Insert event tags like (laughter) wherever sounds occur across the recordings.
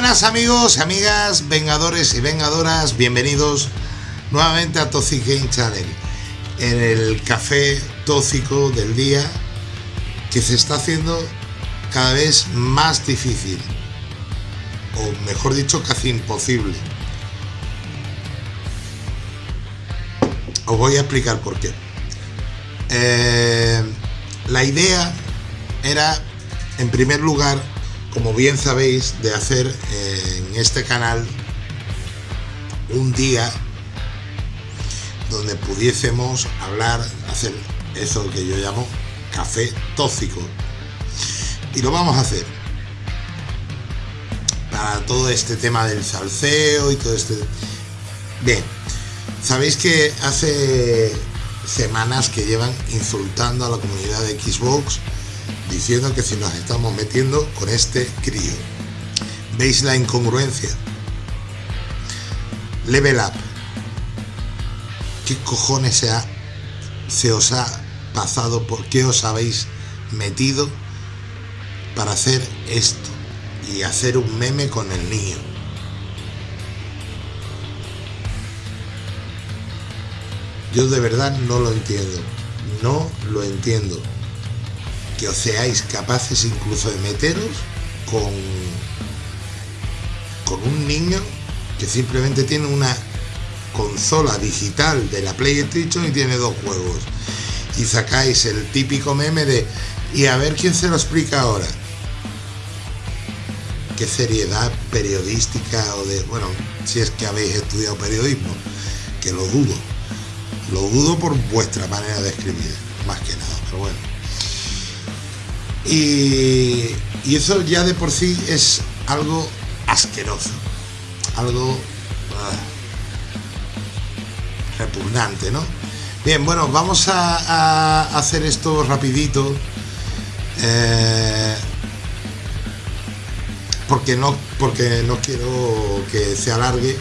buenas amigos, amigas, vengadores y vengadoras, bienvenidos nuevamente a Toxic Game Channel, en el café tóxico del día que se está haciendo cada vez más difícil, o mejor dicho, casi imposible. Os voy a explicar por qué. Eh, la idea era, en primer lugar, como bien sabéis, de hacer eh, en este canal un día donde pudiésemos hablar, hacer eso que yo llamo café tóxico. Y lo vamos a hacer para todo este tema del salseo y todo este... Bien, sabéis que hace semanas que llevan insultando a la comunidad de Xbox diciendo que si nos estamos metiendo con este crío. ¿Veis la incongruencia? Level Up. ¿Qué cojones se, ha, se os ha pasado? ¿Por qué os habéis metido para hacer esto? Y hacer un meme con el niño. Yo de verdad no lo entiendo. No lo entiendo que os seáis capaces incluso de meteros con, con un niño que simplemente tiene una consola digital de la PlayStation y tiene dos juegos. Y sacáis el típico meme de y a ver quién se lo explica ahora. Qué seriedad periodística o de, bueno, si es que habéis estudiado periodismo, que lo dudo. Lo dudo por vuestra manera de escribir, más que nada, pero bueno. Y, eso ya de por sí es algo asqueroso, algo ah, repugnante, ¿no? Bien, bueno, vamos a, hacer esto rapidito. Eh, porque no porque no quiero que se alargue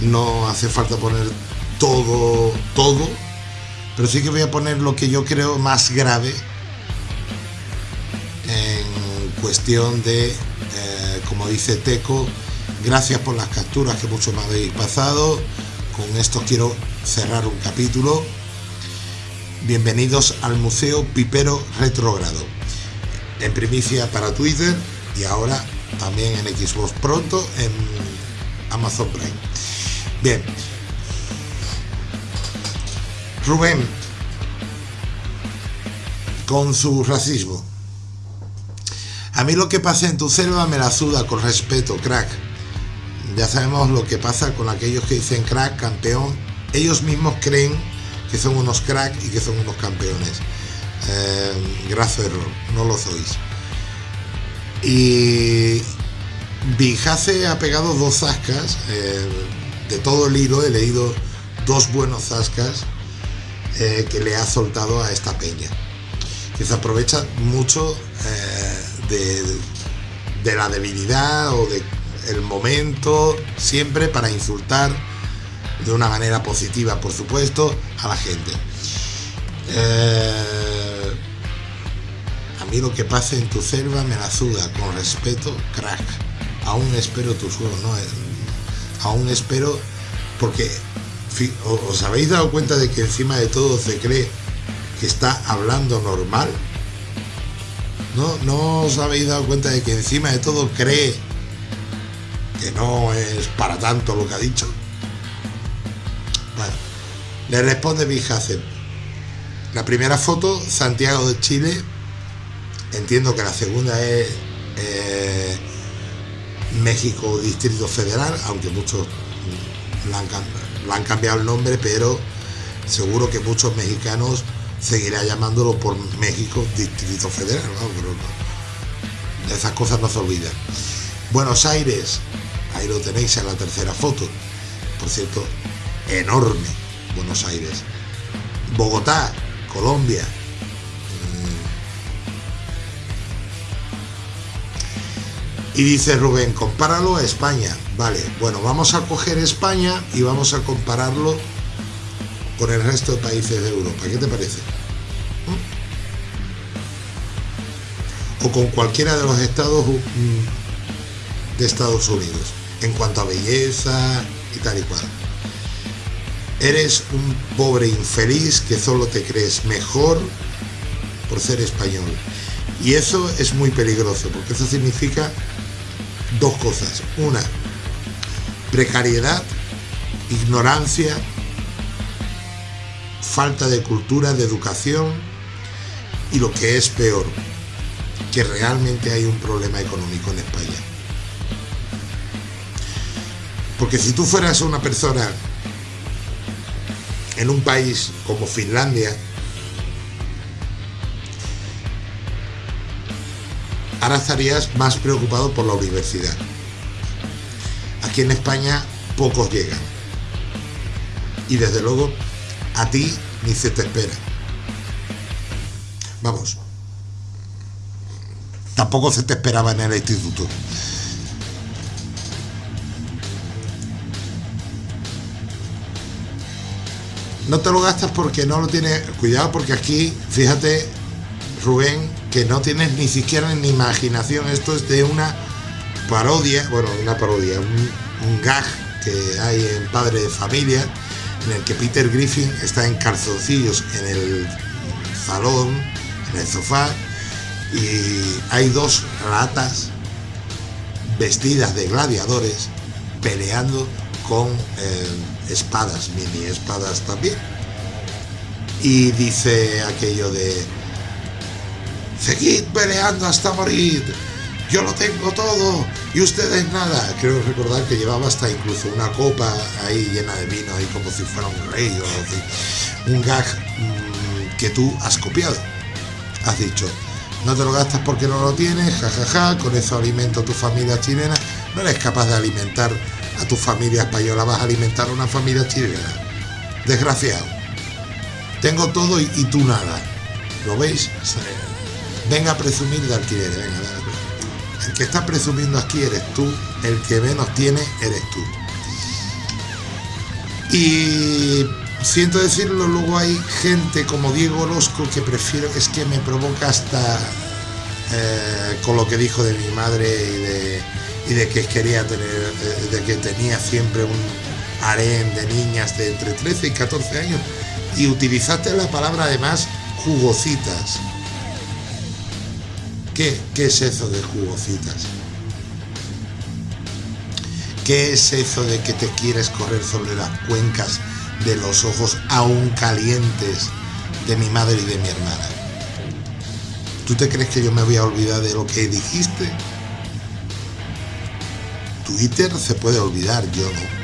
no hace falta poner todo todo pero sí que voy a poner lo que yo creo más grave cuestión de, eh, como dice Teco, gracias por las capturas que muchos me habéis pasado. Con esto quiero cerrar un capítulo. Bienvenidos al Museo Pipero Retrógrado. En primicia para Twitter y ahora también en Xbox pronto en Amazon Prime. Bien. Rubén, con su racismo. A mí lo que pasa en tu selva me la suda con respeto, crack. Ya sabemos lo que pasa con aquellos que dicen crack, campeón. Ellos mismos creen que son unos crack y que son unos campeones. Eh, graso error, no lo sois. Y Bijase ha pegado dos zascas. Eh, de todo el hilo he leído dos buenos zascas eh, que le ha soltado a esta peña. Que se aprovecha mucho de, la debilidad o de el momento, siempre para insultar de una manera positiva, por supuesto, a la gente. Eh, a mí lo que pase en tu selva me la suda, con respeto, crack. Aún espero tu suelo, ¿no? Eh, aún espero, porque os habéis dado cuenta de que encima de todo se cree que está hablando normal ¿No, ¿No os habéis dado cuenta de que encima de todo cree que no es para tanto lo que ha dicho? Bueno, le responde Bijacen. La primera foto, Santiago de Chile. Entiendo que la segunda es eh, México Distrito Federal, aunque muchos le han, han cambiado el nombre, pero seguro que muchos mexicanos seguirá llamándolo por México Distrito Federal, ¿no? esas cosas no se olvidan. Buenos Aires, ahí lo tenéis en la tercera foto, por cierto, enorme Buenos Aires. Bogotá, Colombia. Mm. Y dice Rubén, compáralo a España. Vale, bueno, vamos a coger España y vamos a compararlo con el resto de países de Europa. ¿Qué te parece? O con cualquiera de los estados de Estados Unidos en cuanto a belleza y tal y cual. Eres un pobre infeliz que solo te crees mejor por ser español. Y eso es muy peligroso, porque eso significa dos cosas. Una, precariedad, ignorancia, falta de cultura, de educación y lo que es peor, que realmente hay un problema económico en España. Porque si tú fueras una persona en un país como Finlandia, ahora estarías más preocupado por la universidad. Aquí en España pocos llegan. Y desde luego a ti ni se te espera. Vamos. Tampoco se te esperaba en el instituto. no te lo gastas porque no lo tienes. Cuidado, porque aquí, fíjate, Rubén, que no tienes ni siquiera ni imaginación. Esto es de una parodia, bueno, una parodia, un, gag que hay en Padre de Familia, en el que Peter Griffin está en calzoncillos en el salón, en el sofá, y hay dos ratas vestidas de gladiadores peleando con eh, espadas, mini espadas también. Y dice aquello de, seguid peleando hasta morir, yo lo tengo todo y ustedes nada. Creo recordar que llevaba hasta incluso una copa ahí llena de vino, ahí como si fuera un rey o. Un gag mm, que tú has copiado. Has dicho, no te lo gastas porque no lo tienes, jajaja, con eso alimento a tu familia chilena. No eres capaz de alimentar a tu familia española, vas a alimentar a una familia chilena. Desgraciado. Tengo todo y, tú nada. ¿Lo veis? Venga a presumir de alquileres, venga, El que está presumiendo aquí eres tú, el que menos tiene eres tú. Y siento decirlo, luego hay gente como Diego Orozco que prefiero, es que me provoca hasta eh, con lo que dijo de mi madre y de que quería tener, de que tenía siempre un harén de niñas de entre 13 y 14 años y utilizaste la palabra además jugositas. ¿Qué, ¿Qué es eso de jugositas? ¿Qué es eso de que te quieres correr sobre las cuencas de los ojos aún calientes de mi madre y de mi hermana? ¿Tú te crees que yo me voy a olvidar de lo que dijiste? Twitter se puede olvidar, yo no.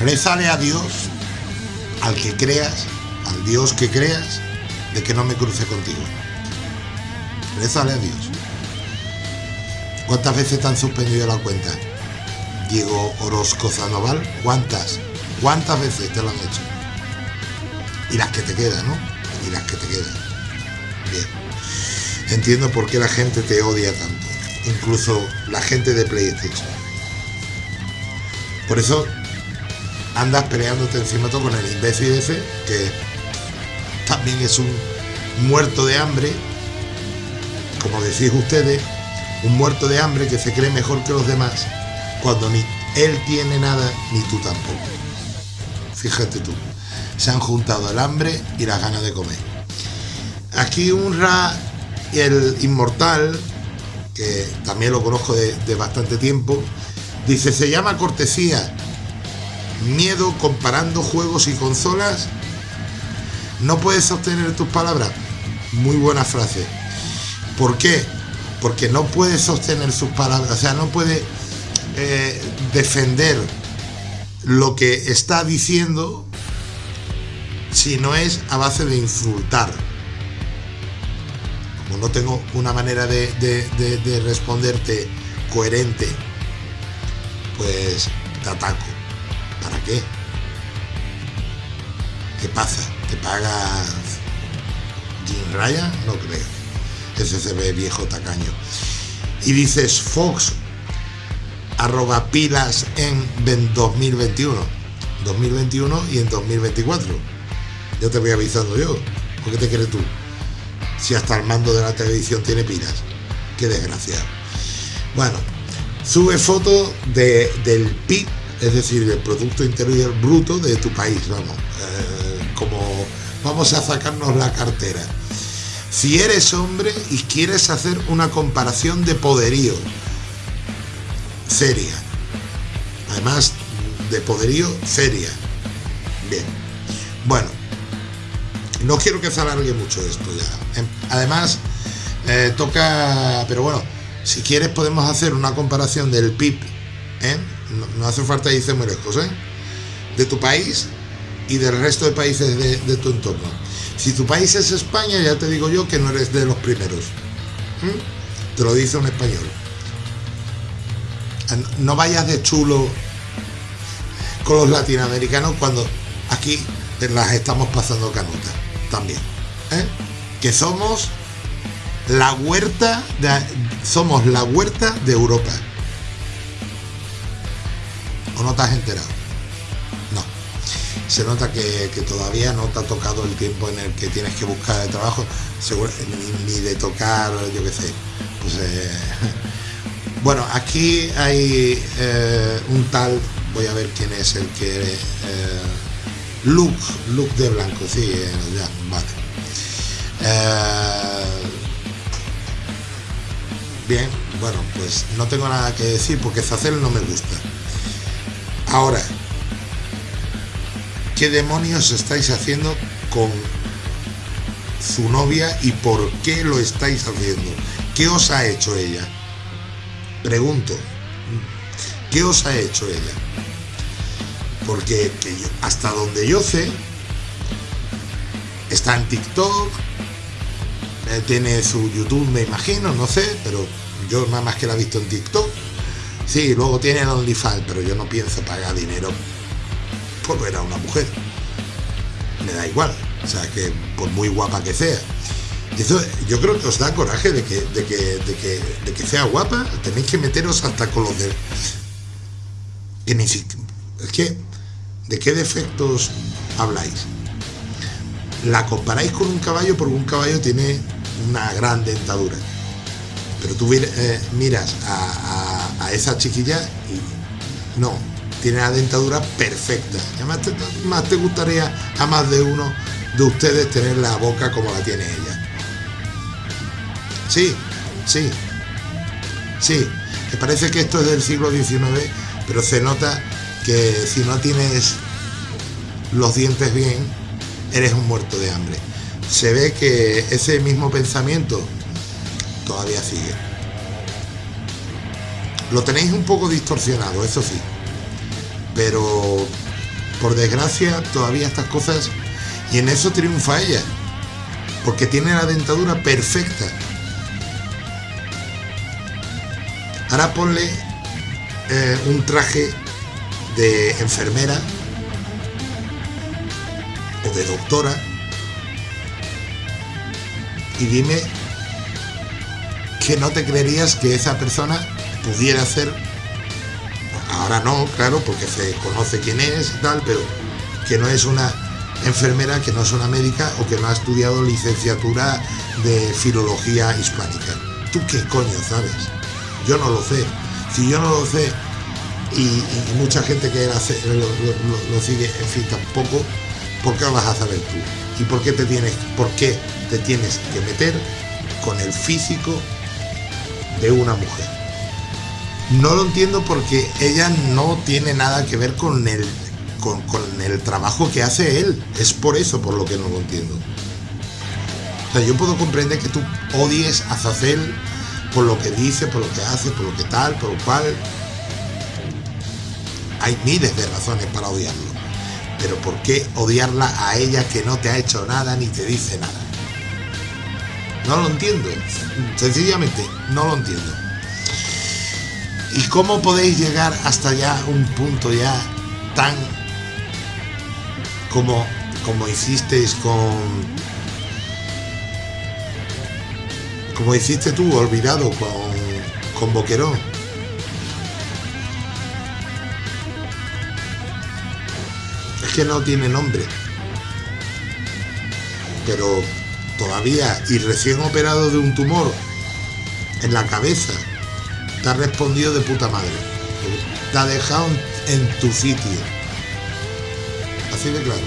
Rezale a Dios, al que creas, al Dios que creas, de que no me cruce contigo. Rezale a Dios. ¿Cuántas veces te han suspendido la cuenta? Diego Orozco Zanoval, ¿cuántas? ¿Cuántas veces te lo han hecho? Y las que te quedan, ¿no? Y las que te quedan. Bien. Entiendo por qué la gente te odia tanto, incluso la gente de PlayStation. Por eso andas peleándote encima todo con el imbécil ese, que también es un muerto de hambre, como decís ustedes, un muerto de hambre que se cree mejor que los demás, cuando ni él tiene nada, ni tú tampoco. Fíjate tú, se han juntado el hambre y las ganas de comer. Aquí un Ra el inmortal, que también lo conozco de, bastante tiempo, dice, se llama cortesía. Miedo comparando juegos y consolas. No puedes sostener tus palabras. Muy buena frase. ¿Por qué? Porque no puede sostener sus palabras, o sea, no puede eh, defender lo que está diciendo si no es a base de insultar como no tengo una manera de, responderte coherente, pues te ataco. ¿Para qué? ¿Qué pasa? ¿Te paga Jim Ryan? No creo. Ese viejo tacaño. Y dices Fox arroba pilas en 2021. 2021 y en 2024. Ya te voy avisando yo. ¿Por qué te crees tú? Si hasta el mando de la televisión tiene pilas. Qué desgraciado. Bueno, sube fotos de, del PIB, es decir, del Producto Interior Bruto de tu país, vamos. Eh, como vamos a sacarnos la cartera. Si eres hombre y quieres hacer una comparación de poderío seria, además de poderío seria. Bien, bueno, no quiero que se alargue mucho esto ya. Em, además, eh, toca, pero bueno, si quieres podemos hacer una comparación del PIB, ¿eh? no, hace falta irse muy lejos, ¿eh? de tu país y del resto de países de, tu entorno. Si tu país es España, ya te digo yo que no eres de los primeros. Te lo dice un español. No vayas de chulo con los latinoamericanos cuando aquí las estamos pasando canutas también. ¿eh? Que somos la huerta somos la huerta de Europa. ¿O no te has enterado? Se nota que, todavía no te ha tocado el tiempo en el que tienes que buscar el trabajo, ni, de tocar, yo qué sé. Pues, eh, (laughs) bueno, aquí hay eh, un tal voy a ver quién es el que... Eh, Luke, Luke de blanco, sí, eh, ya, vale. Bien, bueno, pues no tengo nada que decir porque Zacel no me gusta. Ahora, ¿qué demonios estáis haciendo con su novia y por qué lo estáis haciendo? ¿Qué os ha hecho ella? Pregunto, ¿qué os ha hecho ella? porque hasta donde yo sé, está en TikTok, eh, tiene su YouTube, me imagino, no sé, pero yo nada más que la he visto en TikTok. Sí, luego tiene el OnlyFans, pero yo no pienso pagar dinero por ver a una mujer. Me da igual, o sea, que por muy guapa que sea. Yo creo que os da coraje de que, de que, de que, de que sea guapa, tenéis que meteros hasta con los de... Que ni siquiera... Es que ¿De qué defectos habláis? La comparáis con un caballo porque un caballo tiene una gran dentadura. Pero tú eh, miras a, esa chiquilla y no, tiene la dentadura perfecta. Además te, más te gustaría a más de uno de ustedes tener la boca como la tiene ella. Sí, sí, sí. Me parece que esto es del siglo XIX, pero se nota que si no tienes los dientes bien, eres un muerto de hambre. Se ve que ese mismo pensamiento todavía sigue. Lo tenéis un poco distorsionado, eso sí. Pero por desgracia todavía estas cosas y en eso triunfa ella. Porque tiene la dentadura perfecta. Ahora ponle eh, un traje de enfermera o de doctora y dime que no te creerías que esa persona pudiera ser, ahora no, claro, porque se conoce quién es y tal, pero que no es una enfermera, que no es una médica o que no ha estudiado licenciatura de filología hispánica. ¿Tú qué coño sabes? Yo no lo sé. Si yo no lo sé y, mucha gente que lo, sigue, en fin, tampoco, ¿por qué lo vas a saber tú? ¿Y por qué te tienes, por qué te tienes que meter con el físico de una mujer? No lo entiendo porque ella no tiene nada que ver con el, con, el trabajo que hace él. Es por eso por lo que no lo entiendo. O sea, yo puedo comprender que tú odies a Zacel por lo que dice, por lo que hace, por lo que tal, por lo cual, hay miles de razones para odiarlo. Pero ¿por qué odiarla a ella que no te ha hecho nada ni te dice nada? No lo entiendo. Sencillamente, no lo entiendo. ¿Y cómo podéis llegar hasta ya un punto ya tan como, como hicisteis con... Como hiciste tú, olvidado, con, con Boquerón? no tiene nombre. Pero todavía y recién operado de un tumor en la cabeza, te ha respondido de puta madre. Te ha dejado en tu sitio. Así de claro.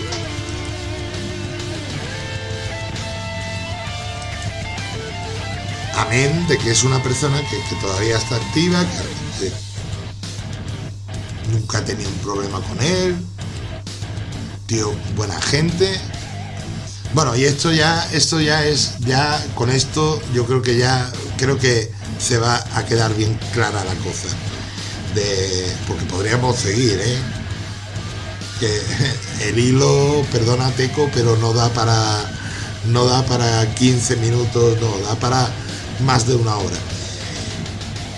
Amén de que es una persona que, todavía está activa, que, nunca ha tenido un problema con él, tío, buena gente. Bueno, y esto ya, esto ya es, ya con esto yo creo que ya, creo que se va a quedar bien clara la cosa. De, porque podríamos seguir, ¿eh? Que (laughs) el hilo, perdona Teco, pero no da para, no da para 15 minutos, no, da para más de una hora.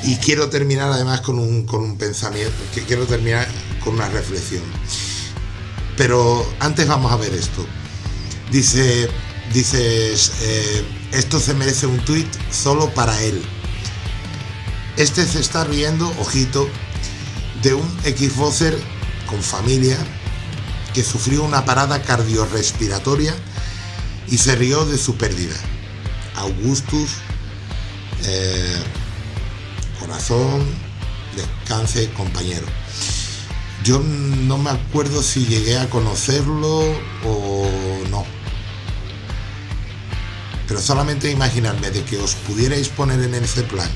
Y quiero terminar además con un, con un pensamiento, que quiero terminar con una reflexión. Pero antes vamos a ver esto. Dice, dices, eh, esto se merece un tweet solo para él. Este se está riendo, ojito, de un Xboxer con familia que sufrió una parada cardiorrespiratoria y se rió de su pérdida. Augustus eh, corazón, descanse, compañero. Yo no me acuerdo si llegué a conocerlo o no. Pero solamente imaginarme de que os pudierais poner en ese plan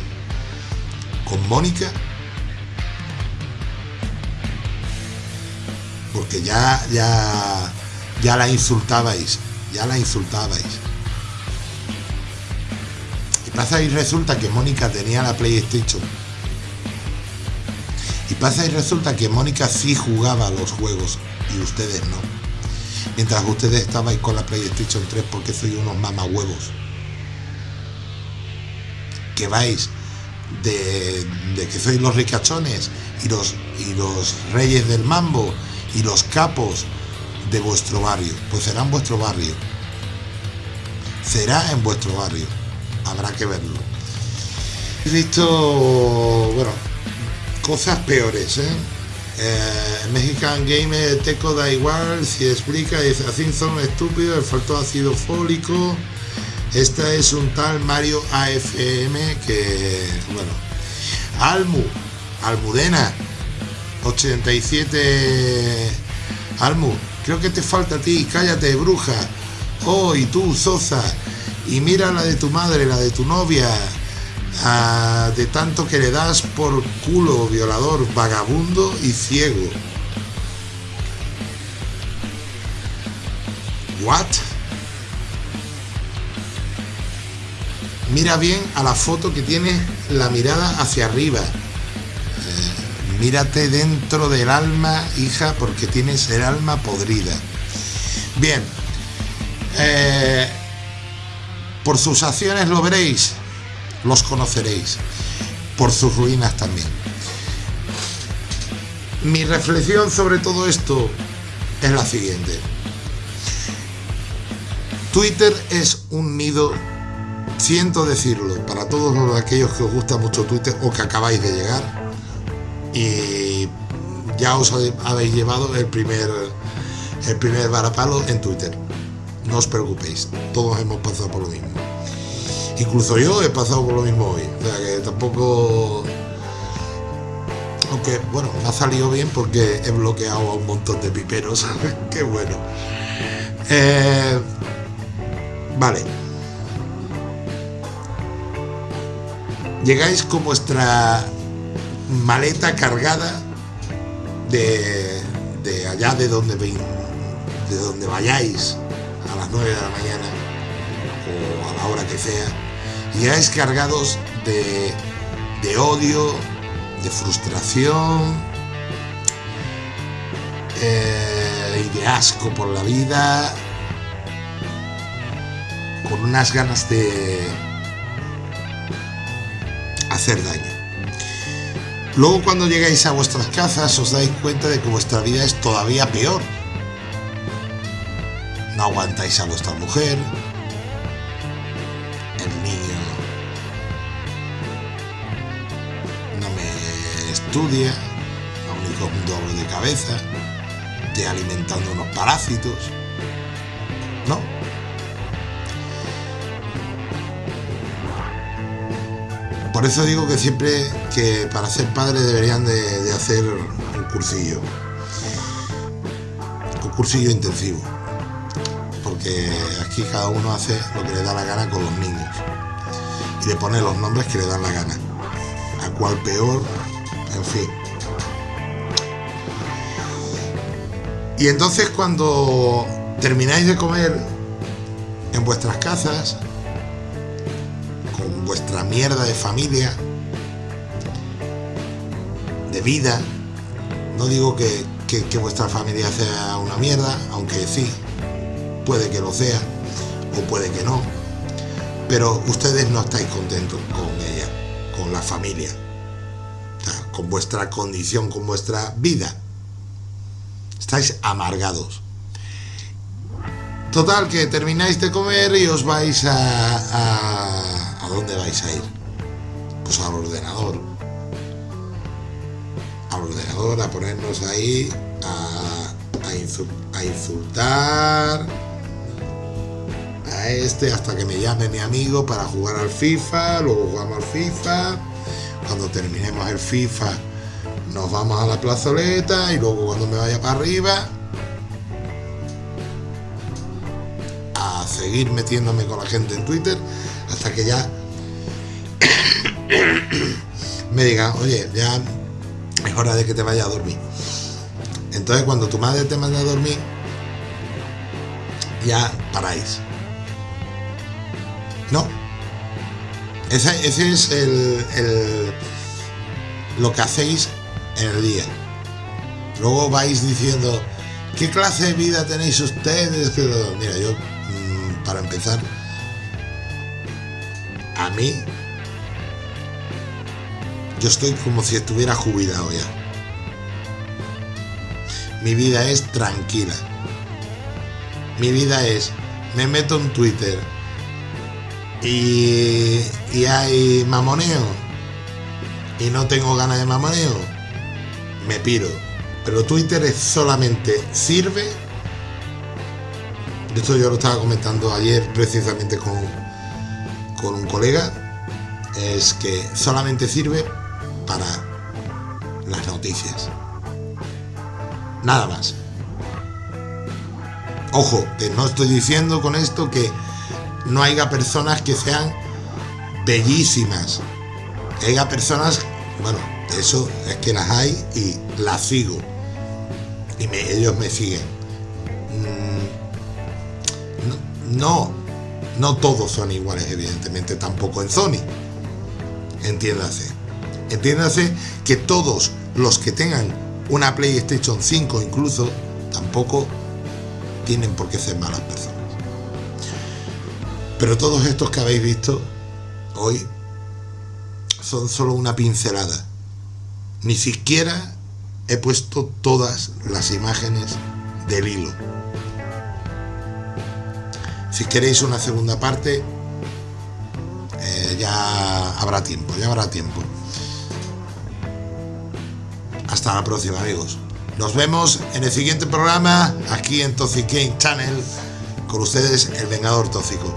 con Mónica. Porque ya, ya, ya la insultabais, ya la insultabais. Pasa y resulta que Mónica tenía la PlayStation. Y pasa y resulta que Mónica sí jugaba los juegos y ustedes no. Mientras ustedes estabais con la PlayStation 3 porque soy unos mamahuevos. Que vais de, que sois los ricachones y los, y los reyes del mambo y los capos de vuestro barrio. Pues será en vuestro barrio. Será en vuestro barrio habrá que verlo. He visto, bueno, cosas peores, ¿eh? eh Mexican Gamer Teco da igual, si explica, dice, así son estúpidos, le faltó ácido fólico. Esta es un tal Mario AFM que, bueno, Almu, Almudena, 87, Almu, creo que te falta a ti, cállate, bruja. Oh, y tú, Sosa, y mira la de tu madre, la de tu novia, de tanto que le das por culo, violador, vagabundo y ciego. ¿What? Mira bien a la foto que tiene la mirada hacia arriba. Eh, mírate dentro del alma, hija, porque tienes el alma podrida. Bien. Eh, por sus acciones lo veréis, los conoceréis. Por sus ruinas también. Mi reflexión sobre todo esto es la siguiente. Twitter es un nido, siento decirlo, para todos aquellos que os gusta mucho Twitter o que acabáis de llegar. Y ya os habéis llevado el primer, el primer varapalo en Twitter no os preocupéis, todos hemos pasado por lo mismo. Incluso yo he pasado por lo mismo hoy, o sea que tampoco... Aunque, bueno, ha salido bien porque he bloqueado a un montón de piperos, (laughs) qué bueno. Eh, vale. Llegáis con vuestra maleta cargada de, de allá de donde, de donde vayáis a las 9 de la mañana o a la hora que sea, y llegáis cargados de, de odio, de frustración eh, y de asco por la vida, con unas ganas de hacer daño. Luego cuando llegáis a vuestras casas os dais cuenta de que vuestra vida es todavía peor no aguantáis a vuestra mujer, el niño no me estudia, aún con un doble de cabeza, te alimentando unos parásitos, por eso digo que siempre que para ser padre deberían de, de hacer un cursillo. Un cursillo intensivo. Porque aquí cada uno hace lo que le da la gana con los niños. Y le pone los nombres que le dan la gana. A cual peor, en fin. Y entonces cuando termináis de comer en vuestras casas, con vuestra mierda de familia, de vida, no digo que, que, vuestra familia sea una mierda, aunque sí, puede que lo sea, o puede que no, pero ustedes no estáis contentos con ella, con la familia, con vuestra condición, con vuestra vida estáis amargados. Total, que termináis de comer y os vais a... ¿A dónde vais a ir? Pues al ordenador. Al ordenador, a ponernos ahí, a, a, insul, a insultar a este hasta que me llame mi amigo para jugar al FIFA, luego jugamos al FIFA. Cuando terminemos el FIFA nos vamos a la plazoleta y luego cuando me vaya para arriba a seguir metiéndome con la gente en Twitter hasta que ya me digan, oye, ya es hora de que te vayas a dormir. Entonces cuando tu madre te manda a dormir, ya paráis. No. Ese, es el, el, lo que hacéis en el día. Luego vais diciendo, ¿qué clase de vida tenéis ustedes? Mira, yo, mm, para empezar, a mí, yo estoy como si estuviera jubilado ya. Mi vida es tranquila. Mi vida es, me meto en Twitter y, y hay mamoneo y no tengo ganas de mamoneo me piro. Pero Twitter es solamente sirve. Esto yo lo estaba comentando ayer precisamente con, con un colega. Es que solamente sirve para las noticias. Nada más. Ojo, que no estoy diciendo con esto que no haya personas que sean bellísimas. Que haya personas, bueno, eso es que las hay y las sigo. Y ellos me siguen. Mm, no, no todos son iguales, evidentemente, tampoco en Sony. Entiéndase. Entiéndase que todos los que tengan una PlayStation 5 incluso, tampoco tienen por qué ser malas personas. Pero todos estos que habéis visto hoy son solo una pincelada ni siquiera he puesto todas las imágenes del hilo. Si queréis una segunda parte, eh, ya habrá tiempo, ya habrá tiempo. Hasta la próxima, amigos. Nos vemos en el siguiente programa, aquí en Toxic Channel, con ustedes, el Vengador Tóxico.